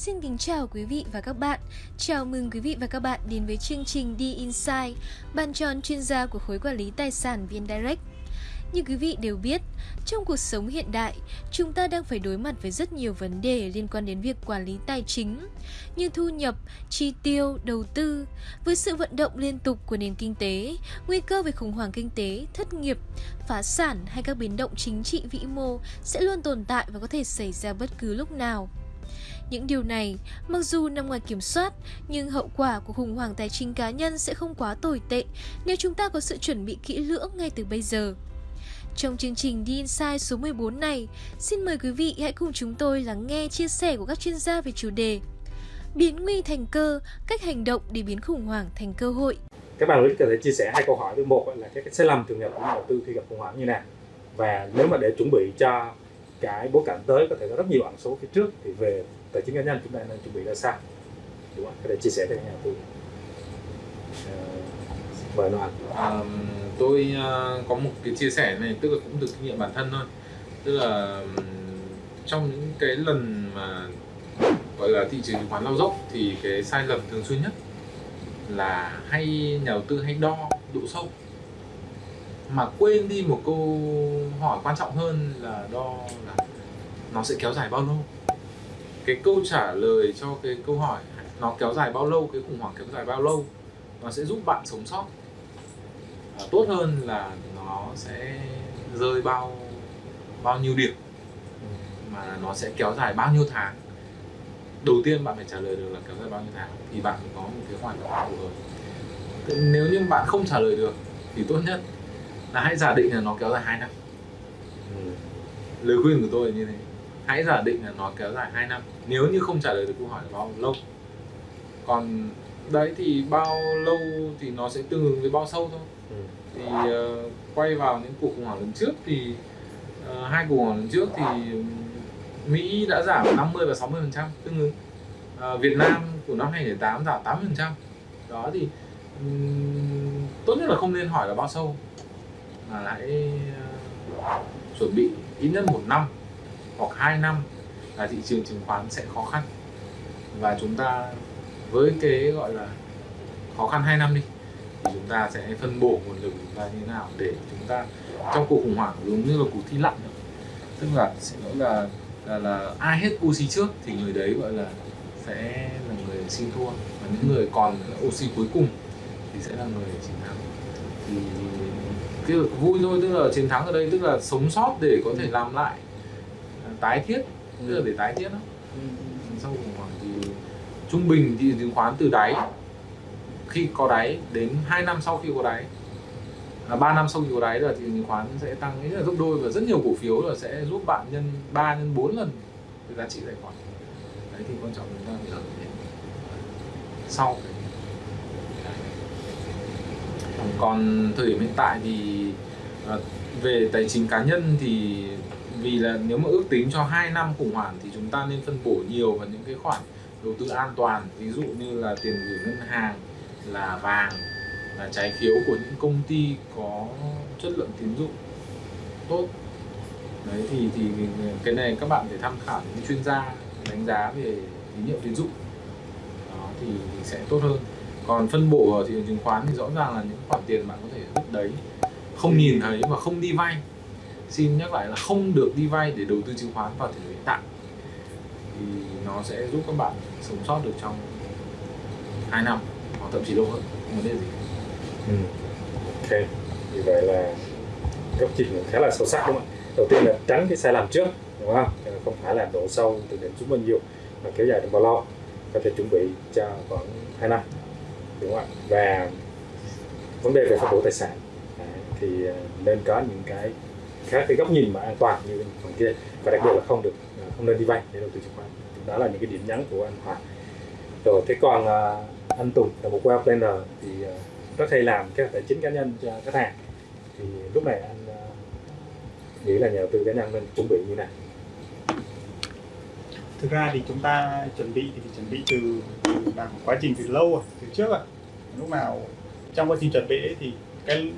Xin kính chào quý vị và các bạn. Chào mừng quý vị và các bạn đến với chương trình đi Inside, bàn tròn chuyên gia của khối quản lý tài sản VnDirect. Như quý vị đều biết, trong cuộc sống hiện đại, chúng ta đang phải đối mặt với rất nhiều vấn đề liên quan đến việc quản lý tài chính, như thu nhập, chi tiêu, đầu tư. Với sự vận động liên tục của nền kinh tế, nguy cơ về khủng hoảng kinh tế, thất nghiệp, phá sản hay các biến động chính trị vĩ mô sẽ luôn tồn tại và có thể xảy ra bất cứ lúc nào. Những điều này, mặc dù nằm ngoài kiểm soát, nhưng hậu quả của khủng hoảng tài chính cá nhân sẽ không quá tồi tệ nếu chúng ta có sự chuẩn bị kỹ lưỡng ngay từ bây giờ. Trong chương trình The Insight số 14 này, xin mời quý vị hãy cùng chúng tôi lắng nghe chia sẻ của các chuyên gia về chủ đề Biến nguy thành cơ, cách hành động để biến khủng hoảng thành cơ hội. Các bạn có thể chia sẻ hai câu hỏi. Thứ một là cái sai lầm thường gặp của nhà đầu tư khi gặp khủng hoảng như nào và nếu mà để chuẩn bị cho cái bối cảnh tới có thể có rất nhiều ẩn số phía trước thì về tài chính cá nhân chúng ta nên chuẩn bị ra sao đúng không? Có thể chia sẻ với nhà đầu tư. Mời Noan. À, tôi uh, có một cái chia sẻ này tức là cũng từ kinh nghiệm bản thân thôi tức là um, trong những cái lần mà gọi là thị trường chứng khoán lao dốc thì cái sai lầm thường xuyên nhất là hay nhà đầu tư hay đo độ sâu mà quên đi một câu hỏi quan trọng hơn là đo là nó sẽ kéo dài bao lâu cái câu trả lời cho cái câu hỏi nó kéo dài bao lâu cái khủng hoảng kéo dài bao lâu nó sẽ giúp bạn sống sót. À, tốt hơn là nó sẽ rơi bao bao nhiêu điểm mà nó sẽ kéo dài bao nhiêu tháng. Đầu tiên bạn phải trả lời được là kéo dài bao nhiêu tháng thì bạn có một cái hoàn cảnh phù hợp. Nếu như bạn không trả lời được thì tốt nhất là hãy giả định là nó kéo dài 2 năm. Ừ. lời khuyên của tôi là như thế hãy giả định là nó kéo dài 2 năm. Nếu như không trả lời được câu hỏi là bao lâu. Còn đấy thì bao lâu thì nó sẽ tương ứng với bao sâu thôi. Ừ. thì uh, quay vào những cuộc khủng hoảng lần trước thì uh, hai cuộc khủng hoảng lần trước thì Mỹ đã giảm 50 và 60 phần trăm tương ứng. Uh, Việt Nam của năm 2008 giảm 8 phần trăm. Đó thì um, tốt nhất là không nên hỏi là bao sâu. Mà hãy uh, chuẩn bị ít nhất một năm hoặc 2 năm là thị trường chứng khoán sẽ khó khăn và chúng ta với cái gọi là khó khăn 2 năm đi thì chúng ta sẽ phân bổ nguồn lực chúng ta như thế nào để chúng ta trong cuộc khủng hoảng giống như là cuộc thi lặn tức là sẽ nói là là, là ai hết oxy trước thì người đấy gọi là sẽ là người xin thua và những người còn oxy cuối cùng thì sẽ là người chiến thắng thì cái vui thôi tức là chiến thắng ở đây tức là sống sót để có thể làm lại tái thiết tức là để tái thiết đó. Ừ. sau khủng hoảng thì trung bình thị chứng khoán từ đáy khi có đáy đến 2 năm sau khi có đáy à, 3 năm sau khi có đáy là thị trường chứng khoán sẽ tăng rất là gấp đôi và rất nhiều cổ phiếu là sẽ giúp bạn nhân 3 nhân 4 lần cái giá trị tài khoản. Đấy thì quan trọng chúng ta phải sau còn thời điểm hiện tại thì à, về tài chính cá nhân thì vì là nếu mà ước tính cho 2 năm khủng hoảng thì chúng ta nên phân bổ nhiều vào những cái khoản đầu tư an toàn. Ví dụ như là tiền gửi ngân hàng là vàng là trái phiếu của những công ty có chất lượng tín dụng tốt. Đấy thì thì cái này các bạn phải tham khảo những chuyên gia đánh giá về tín nhiệm tín dụng. Đó thì, thì sẽ tốt hơn. Còn phân bổ ở thị trường chứng khoán thì rõ ràng là những khoản tiền bạn có thể rút đấy. Không nhìn thấy và không đi vay xin nhắc lại là không được đi vay để đầu tư chứng khoán vào thời điểm hiện tại. Thì nó sẽ giúp các bạn sống sót được trong 2 năm, hoặc thậm chí lâu hơn, không vấn đề gì. Ừ. ok. Như vậy là góc nhìn khá là sâu sắc đúng không ạ? Đầu tiên là tránh cái sai lầm trước, đúng không? Không phải là độ sâu từ điểm xuống bao nhiêu, mà kéo dài trong bao lâu, có thể chuẩn bị cho khoảng 2 năm, đúng không ạ? Và vấn đề về phân bổ tài sản. Thì ờ, nên có những cái khác cái góc nhìn mà an toàn như phần kia. Và đặc biệt là không được à, không nên đi vay để đầu tư chứng khoán. Đó là những cái điểm nhấn của anh Hoàng rồi thế còn uh, anh Tùng là một wealth planner thì uh, rất hay làm các tài chính cá nhân cho khách hàng. Thì lúc này anh uh, nghĩ là nhà đầu tư cá nhân nên chuẩn bị như này thực ra thì chúng ta chuẩn bị thì chuẩn bị từ, từ làm quá trình từ lâu rồi từ trước rồi. Lúc nào trong quá trình chuẩn bị ấy thì cái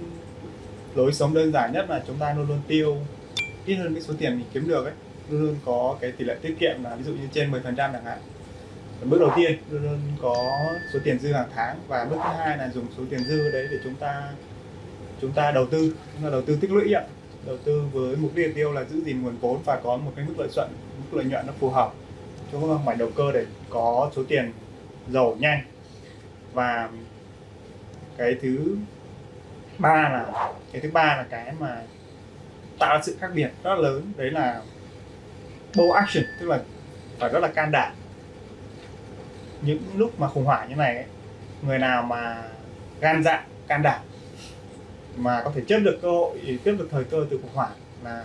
lối sống đơn giản nhất là chúng ta luôn luôn tiêu. Ít hơn cái số tiền mình kiếm được ấy luôn luôn có cái tỷ lệ tiết kiệm là ví dụ như trên 10% chẳng hạn. Bước đầu tiên luôn luôn có số tiền dư hàng tháng. Và bước thứ hai là dùng số tiền dư đấy để chúng ta chúng ta đầu tư. Chúng ta đầu tư tích lũy ạ. Đầu tư với mục đích tiêu là giữ gìn nguồn vốn và có một cái mức lợi nhuận mức lợi nhuận nó phù hợp cho các mảnh đầu cơ để có số tiền giàu nhanh. Và cái thứ ba là cái thứ ba là cái mà tạo ra sự khác biệt rất lớn đấy là bold action tức là phải rất là can đảm. Những lúc mà khủng hoảng như này ấy, người nào mà gan dạ can đảm mà có thể chấp được cơ hội tiếp được thời cơ từ khủng hoảng là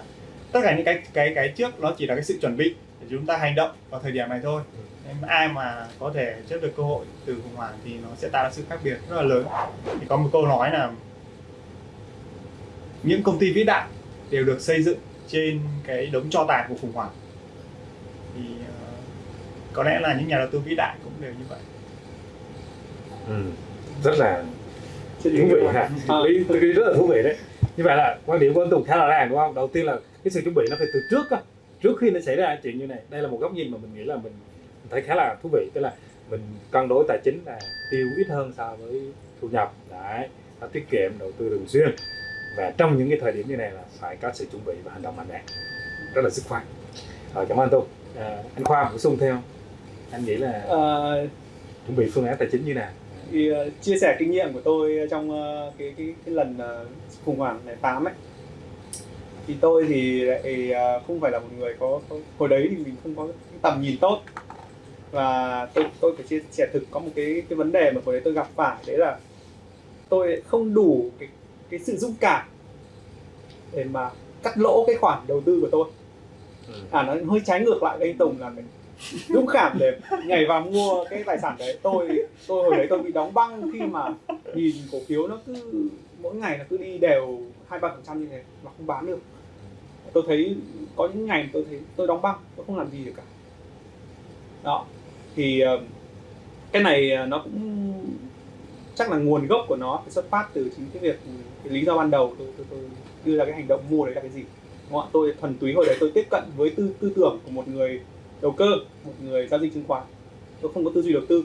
tất cả những cái cái cái trước nó chỉ là cái sự chuẩn bị để chúng ta hành động vào thời điểm này thôi. Nên ai mà có thể chấp được cơ hội từ khủng hoảng thì nó sẽ tạo ra sự khác biệt rất là lớn. Thì có một câu nói là những công ty vĩ đại đều được xây dựng trên cái đống cho tàn của khủng hoảng. Thì uh, có lẽ là những nhà đầu tư vĩ đại cũng đều như vậy. Ừ. rất là thú vị ha? Lý tôi nghĩ rất là thú vị đấy. Như vậy là quan điểm của anh Tùng khá là ràng đúng không? Đầu tiên là cái sự chuẩn bị nó phải từ trước á. Trước khi nó xảy ra chuyện như này đây là một góc nhìn mà mình nghĩ là mình thấy khá là thú vị. Tức là mình cân đối tài chính là tiêu ít hơn so với thu nhập. Đấy nó tiết kiệm đầu tư thường xuyên và trong những cái thời điểm như này là phải có sự chuẩn bị và hành động mạnh mẽ. Rất là dứt khoát rồi cảm ơn anh Tùng à, anh Khoa bổ sung thêm anh nghĩ là Ờ, chuẩn bị phương án tài chính như nào? thì ờ, chia sẻ kinh nghiệm của tôi trong ờ, cái cái cái lần ờ, khủng hoảng này tám ấy. Thì tôi thì lại không phải là một người có, có hồi đấy thì mình không có cái tầm nhìn tốt. Và tôi tôi phải chia sẻ thực có một cái cái vấn đề mà hồi đấy tôi gặp phải đấy là tôi không đủ cái cái sự dũng cảm để mà cắt lỗ cái khoản đầu tư của tôi. Ừ. à nó hơi trái ngược lại với anh Tùng là mình dũng cảm để nhảy vào mua cái tài sản đấy. Tôi tôi hồi đấy tôi bị đóng băng khi mà nhìn cổ phiếu nó cứ mỗi ngày nó cứ đi đều hai ba phần trăm như thế mà không bán được. Tôi thấy có những ngày tôi thấy tôi đóng băng tôi không làm gì được cả. Đó thì ờ, cái này ờ, nó cũng chắc là nguồn gốc của nó phải xuất phát từ chính cái việc cái lý do ban đầu. Tôi, tôi, tôi đưa ra cái hành động mua đấy là cái gì? Đúng không tôi thuần túy hồi đấy tôi tiếp cận với tư tư tưởng của một người đầu cơ một người giao dịch chứng khoán. Tôi không có tư duy đầu tư.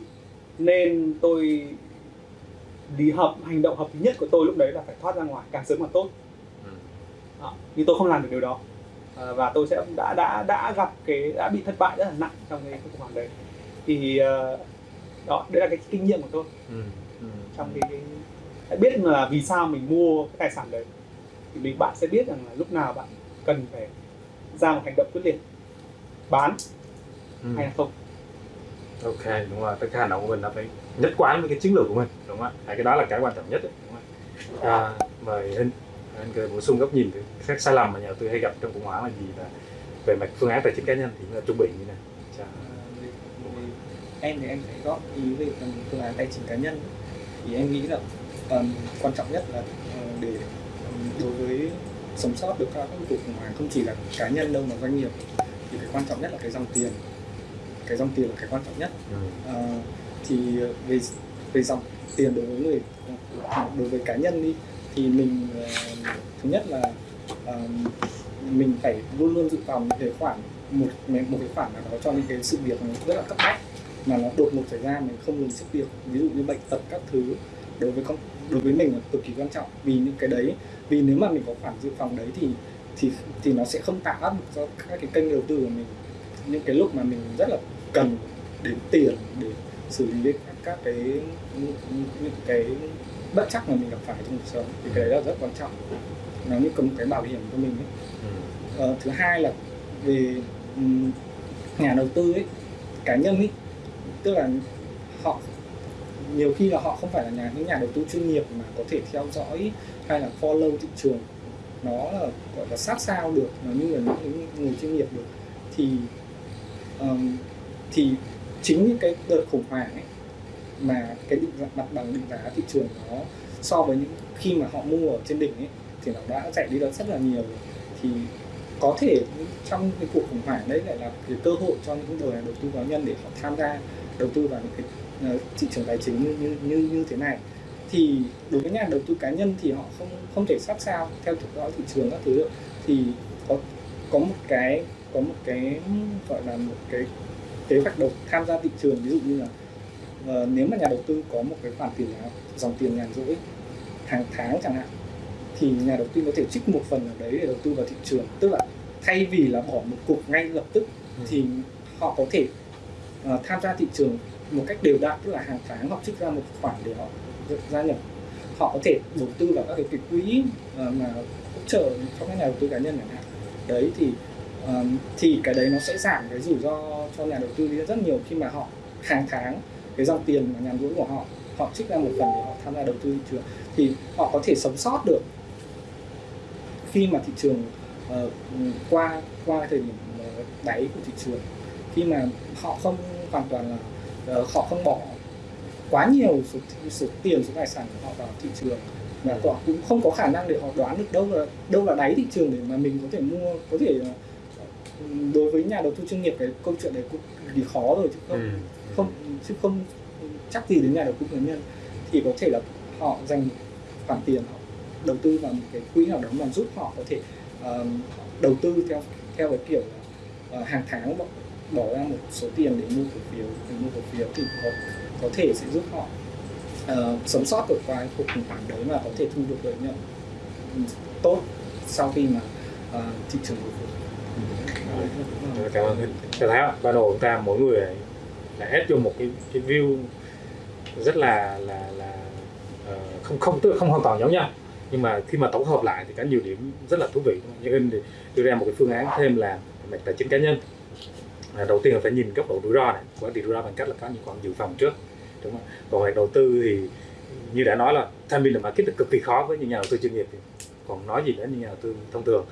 Nên tôi lý hợp hành động hợp lý nhất của tôi lúc đấy là phải thoát ra ngoài càng sớm càng tốt. Đó. nhưng tôi không làm được điều đó. À, và tôi sẽ đã đã đã gặp cái đã bị thất bại rất là nặng trong cái khủng hoảng đấy. Thì ờ, đó đấy là cái kinh nghiệm của tôi. Ừ. Trong cái, cái biết là vì sao mình mua cái tài sản đấy. Thì mình bạn sẽ biết rằng là lúc nào bạn cần phải ra một hành động quyết liệt bán Ừ. hay là không. Ok đúng rồi tất cả hành động của mình nó phải nhất quán với cái chiến lược của mình đúng không ạ? Hai cái đó là cái quan trọng nhất đấy, đúng không ạ? À, mời hình anh cười bổ sung góc nhìn các sai lầm mà nhà đầu tư hay gặp trong khủng hoảng là gì và về mặt phương án tài chính cá nhân thì chúng ta chuẩn bị như nào? Chà. Về- về- em thì em phải góp ý về phần phương án tài chính cá nhân thì em nghĩ là ừm, quan trọng nhất là ờ, để đối với sống sót được các cuộc khủng hoảng không chỉ là cá nhân đâu mà doanh nghiệp thì cái quan trọng nhất là cái dòng tiền. Cái dòng tiền là cái quan trọng nhất. Ừ. Ờ, thì về về dòng tiền đối với người đối với cá nhân đi thì mình ờ, thứ nhất là ờ, mình phải luôn luôn dự phòng những cái khoản một một cái khoản nào đó cho những cái sự việc rất là cấp bách mà nó đột ngột xảy ra mình không lường trước được ví dụ như bệnh tật các thứ đối với con đối với mình là cực kỳ quan trọng vì những cái đấy vì nếu mà mình có khoản dự phòng đấy thì thì thì nó sẽ không tạo áp lực cho các cái kênh đầu tư của mình những cái lúc mà mình rất là cần đến tiền để xử lý các, các cái những, cái bất chắc mà mình gặp phải trong cuộc sống thì cái đấy là rất quan trọng nó như một cái bảo hiểm cho mình ấy. Ừ. Ờ, thứ hai là về nhà đầu tư ấy cá nhân ấy tức là họ nhiều khi là họ không phải là nhà những nhà đầu tư chuyên nghiệp mà có thể theo dõi hay là follow thị trường. Nó là gọi là sát sao được nó như là những người chuyên nghiệp được. Thì um, thì chính những cái đợt khủng hoảng ấy mà cái định giá- mặt bằng định giá thị trường nó so với những khi mà họ mua ở trên đỉnh ấy thì nó đã chạy đi được rất là nhiều thì có thể trong cái cuộc khủng hoảng đấy lại là cái cơ hội cho những người đầu tư cá nhân để họ tham gia đầu tư vào những cái ờ, thị trường tài chính như như như, như thế này thì đối với nhà đầu tư cá nhân thì họ không không thể sát sao theo dõi thị trường các thứ được thì có có một cái có một cái gọi là một cái kế hoạch đầu tham gia thị trường ví dụ như là uh, nếu mà nhà đầu tư có một cái khoản tiền là dòng tiền nhàn rỗi hàng tháng chẳng hạn thì nhà đầu tư có thể trích một phần ở đấy để đầu tư vào thị trường tức là thay vì là bỏ một cục ngay lập tức ừ. thì họ có thể uh, tham gia thị trường một cách đều đặn tức là hàng tháng họ trích ra một khoản để họ gia nhập. Họ có thể đầu tư vào các cái, cái quỹ uh, mà hỗ trợ cho các nhà đầu tư cá nhân chẳng hạn. Đấy thì ờ, thì cái đấy nó sẽ giảm cái rủi ro cho nhà đầu tư đi rất nhiều khi mà họ hàng tháng cái dòng tiền mà nhàn rỗi của họ họ trích ra một phần để họ tham gia đầu tư thị trường. Thì họ có thể sống sót được khi mà thị trường uh, qua qua thời điểm đáy của thị trường. Khi mà họ không hoàn toàn là uh, họ không bỏ quá nhiều số, số tiền số tài sản của họ vào thị trường và họ cũng không có khả năng để họ đoán được đâu là đâu là đáy thị trường để mà mình có thể mua có thể đối với nhà đầu tư chuyên nghiệp cái câu chuyện đấy cũng thì khó rồi chứ không ừ. không chứ không chắc gì đến nhà đầu tư cá nhân thì có thể là họ dành khoản tiền họ đầu tư vào một cái quỹ nào đó mà giúp họ có thể uh, đầu tư theo theo cái kiểu là uh, hàng tháng bỏ, ra một số tiền để mua cổ phiếu để mua cổ phiếu thì có có thể sẽ giúp họ uh, sống sót được qua cuộc khủng hoảng đấy và có thể thu được lợi nhuận ừ, tốt sau khi mà uh, thị trường hồi phục. Cảm ơn thưa thái ạ ban đầu chúng ta mỗi người là ép vô một cái cái view rất là là là uh, không không tức không hoàn toàn giống nhau. Nhưng mà khi mà tổng hợp lại thì có nhiều điểm rất là thú vị. Như in thì đưa ra một cái phương án thêm là mạch tài chính cá nhân à, đầu tiên là phải nhìn góc độ rủi ro này. Quản trị rủi ro bằng cách là có những khoản dự phòng trước. Đúng không? Còn về đầu tư thì như đã nói là tham biên là market là cực kỳ khó với những nhà đầu tư chuyên nghiệp. Thì còn nói gì đến những nhà đầu tư thông thường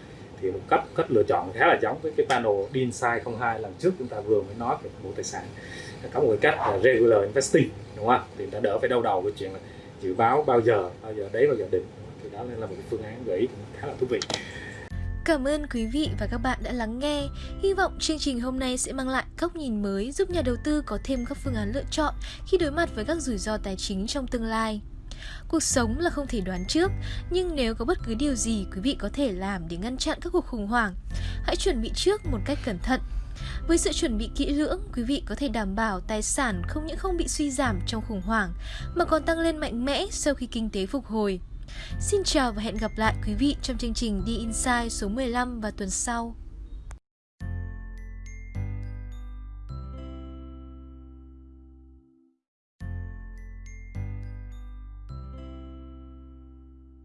thì một cách cách lựa chọn khá là giống với cái panel DINSIDE 02 lần trước chúng ta vừa mới nói về bộ tài sản. Có một cái cách là regular investing đúng không? Thì đã đỡ phải đau đầu cái chuyện là dự báo bao giờ bao giờ đấy bao giờ định. Thì đó là một cái phương án gợi ý khá là thú vị. Cảm ơn quý vị và các bạn đã lắng nghe. Hy vọng chương trình hôm nay sẽ mang lại góc nhìn mới giúp nhà đầu tư có thêm các phương án lựa chọn khi đối mặt với các rủi ro tài chính trong tương lai. Cuộc sống là không thể đoán trước, nhưng nếu có bất cứ điều gì quý vị có thể làm để ngăn chặn các cuộc khủng hoảng, hãy chuẩn bị trước một cách cẩn thận. Với sự chuẩn bị kỹ lưỡng, quý vị có thể đảm bảo tài sản không những không bị suy giảm trong khủng hoảng, mà còn tăng lên mạnh mẽ sau khi kinh tế phục hồi. Xin chào và hẹn gặp lại quý vị trong chương trình đi Inside số 15 vào tuần sau.